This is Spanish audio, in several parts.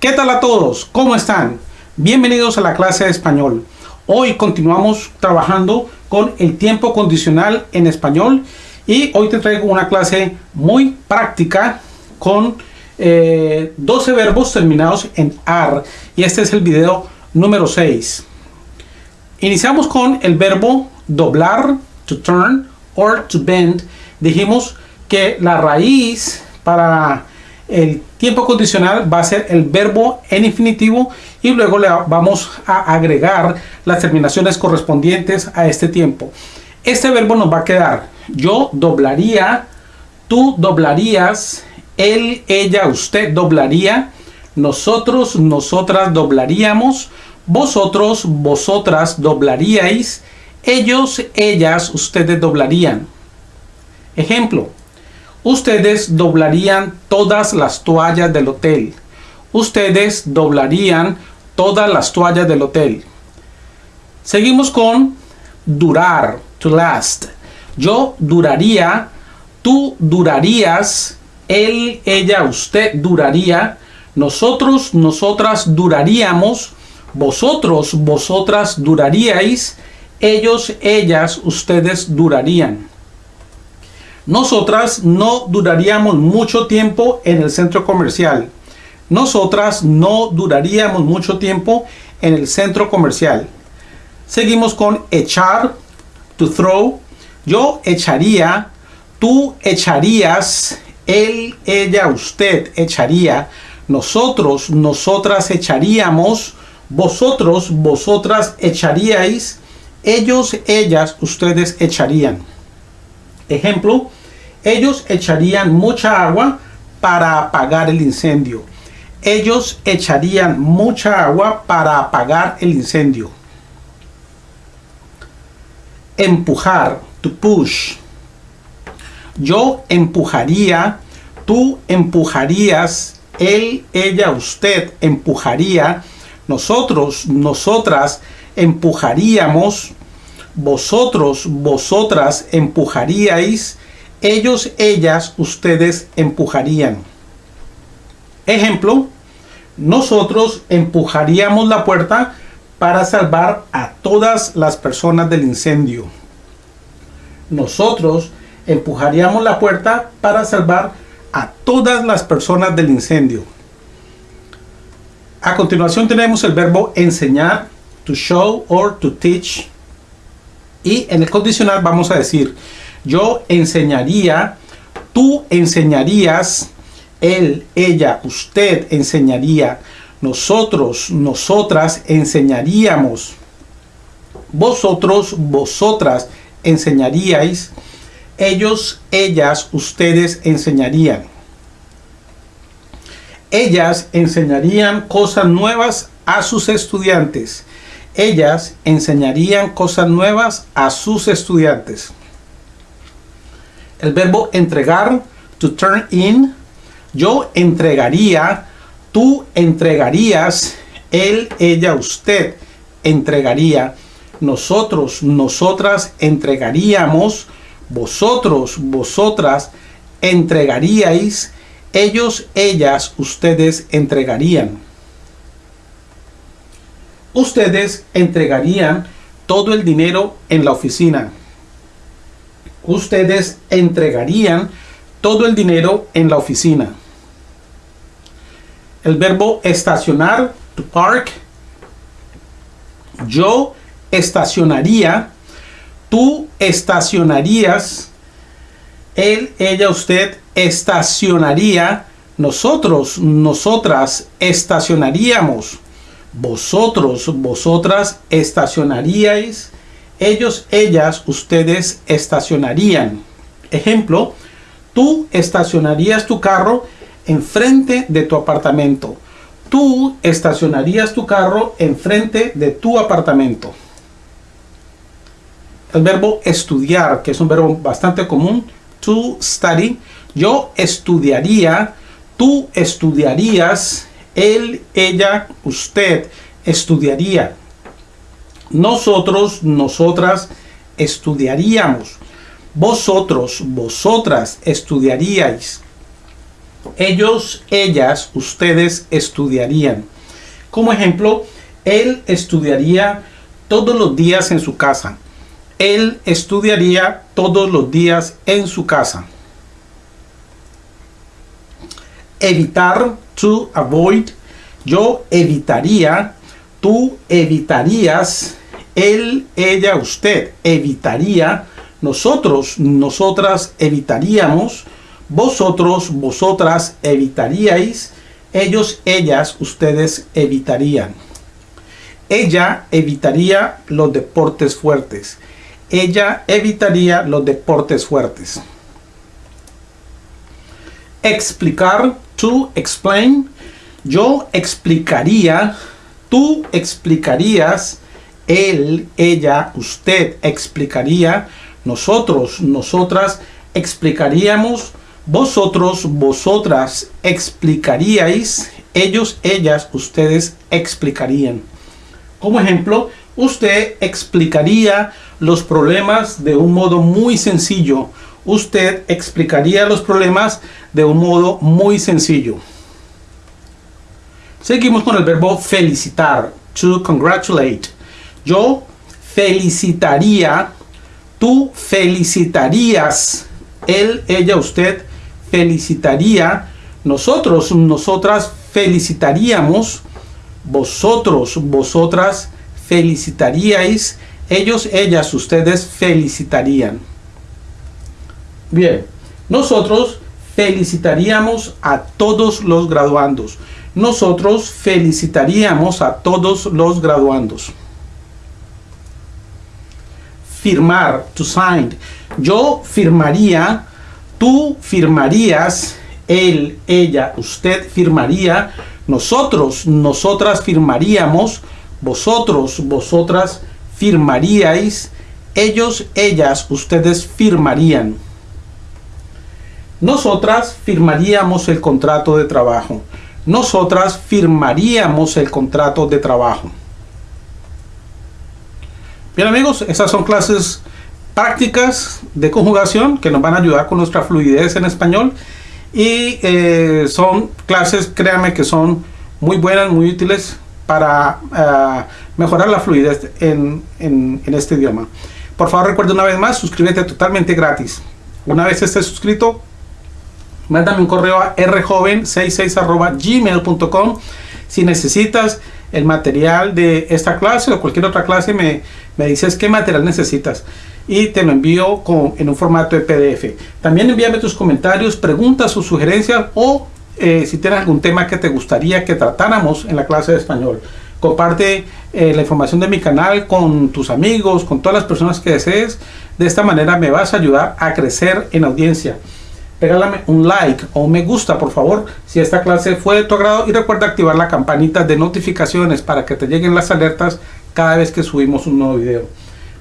¿Qué tal a todos? ¿Cómo están? Bienvenidos a la clase de español. Hoy continuamos trabajando con el tiempo condicional en español y hoy te traigo una clase muy práctica con 12 eh, verbos terminados en AR y este es el video número 6. Iniciamos con el verbo doblar, to turn, or to bend. Dijimos que la raíz para el tiempo condicional va a ser el verbo en infinitivo y luego le vamos a agregar las terminaciones correspondientes a este tiempo. Este verbo nos va a quedar yo doblaría, tú doblarías, él, ella, usted doblaría, nosotros, nosotras doblaríamos, vosotros, vosotras doblaríais, ellos, ellas, ustedes doblarían. Ejemplo, Ustedes doblarían todas las toallas del hotel. Ustedes doblarían todas las toallas del hotel. Seguimos con durar, to last. Yo duraría, tú durarías, él, ella, usted duraría, nosotros, nosotras duraríamos, vosotros, vosotras duraríais, ellos, ellas, ustedes durarían. Nosotras no duraríamos mucho tiempo en el centro comercial. Nosotras no duraríamos mucho tiempo en el centro comercial. Seguimos con echar, to throw. Yo echaría, tú echarías, él, ella, usted echaría, nosotros, nosotras echaríamos, vosotros, vosotras echaríais, ellos, ellas, ustedes echarían. Ejemplo, ellos echarían mucha agua para apagar el incendio. Ellos echarían mucha agua para apagar el incendio. Empujar, to push. Yo empujaría, tú empujarías, él, ella, usted empujaría, nosotros, nosotras empujaríamos, vosotros, vosotras empujaríais, ellos, ellas, ustedes empujarían. Ejemplo, nosotros empujaríamos la puerta para salvar a todas las personas del incendio. Nosotros empujaríamos la puerta para salvar a todas las personas del incendio. A continuación tenemos el verbo enseñar, to show or to teach. Y en el condicional vamos a decir, yo enseñaría, tú enseñarías, él, ella, usted enseñaría, nosotros, nosotras enseñaríamos, vosotros, vosotras enseñaríais, ellos, ellas, ustedes enseñarían. Ellas enseñarían cosas nuevas a sus estudiantes. Ellas enseñarían cosas nuevas a sus estudiantes el verbo entregar, to turn in, yo entregaría, tú entregarías, él, ella, usted entregaría, nosotros, nosotras entregaríamos, vosotros, vosotras entregaríais, ellos, ellas, ustedes entregarían. Ustedes entregarían todo el dinero en la oficina ustedes entregarían todo el dinero en la oficina. El verbo estacionar, to park. Yo estacionaría, tú estacionarías, él, ella, usted estacionaría, nosotros, nosotras estacionaríamos, vosotros, vosotras estacionaríais, ellos, ellas, ustedes estacionarían. Ejemplo, tú estacionarías tu carro enfrente de tu apartamento. Tú estacionarías tu carro enfrente de tu apartamento. El verbo estudiar, que es un verbo bastante común, to study. Yo estudiaría, tú estudiarías, él, ella, usted estudiaría nosotros, nosotras estudiaríamos. Vosotros, vosotras estudiaríais. Ellos, ellas, ustedes estudiarían. Como ejemplo, él estudiaría todos los días en su casa. Él estudiaría todos los días en su casa. Evitar, to avoid. Yo evitaría, tú evitarías, él, ella, usted evitaría, nosotros, nosotras evitaríamos, vosotros, vosotras evitaríais, ellos, ellas, ustedes evitarían. Ella evitaría los deportes fuertes. Ella evitaría los deportes fuertes. Explicar, to explain. Yo explicaría, tú explicarías, él, ella, usted explicaría, nosotros, nosotras explicaríamos, vosotros, vosotras explicaríais, ellos, ellas, ustedes explicarían. Como ejemplo, usted explicaría los problemas de un modo muy sencillo. Usted explicaría los problemas de un modo muy sencillo. Seguimos con el verbo felicitar, to congratulate. Yo felicitaría, tú felicitarías, él, ella, usted felicitaría, nosotros, nosotras felicitaríamos, vosotros, vosotras felicitaríais, ellos, ellas, ustedes felicitarían. Bien, nosotros felicitaríamos a todos los graduandos. Nosotros felicitaríamos a todos los graduandos. Firmar, to sign. Yo firmaría, tú firmarías, él, ella, usted firmaría, nosotros, nosotras firmaríamos, vosotros, vosotras firmaríais, ellos, ellas, ustedes firmarían. Nosotras firmaríamos el contrato de trabajo. Nosotras firmaríamos el contrato de trabajo. Bien amigos, esas son clases prácticas de conjugación que nos van a ayudar con nuestra fluidez en español y eh, son clases, créanme que son muy buenas, muy útiles para eh, mejorar la fluidez en, en, este idioma. Por favor recuerda una vez más, suscríbete totalmente gratis. Una vez estés suscrito, mándame un correo a rjoven66 gmail.com si necesitas el material de esta clase o cualquier otra clase me, me dices qué material necesitas y te lo envío con, en un formato de PDF. También envíame tus comentarios, preguntas o sugerencias o eh, si tienes algún tema que te gustaría que tratáramos en la clase de español. Comparte eh, la información de mi canal con tus amigos, con todas las personas que desees. De esta manera me vas a ayudar a crecer en audiencia. Regálame un like o un me gusta, por favor, si esta clase fue de tu agrado. Y recuerda activar la campanita de notificaciones para que te lleguen las alertas cada vez que subimos un nuevo video.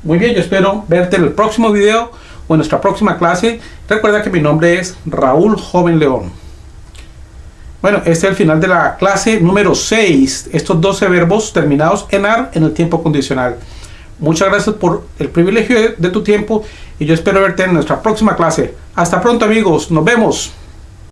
Muy bien, yo espero verte en el próximo video o en nuestra próxima clase. Recuerda que mi nombre es Raúl Joven León. Bueno, este es el final de la clase número 6. Estos 12 verbos terminados en AR en el tiempo condicional. Muchas gracias por el privilegio de, tu tiempo y yo espero verte en nuestra próxima clase. Hasta pronto amigos, nos vemos.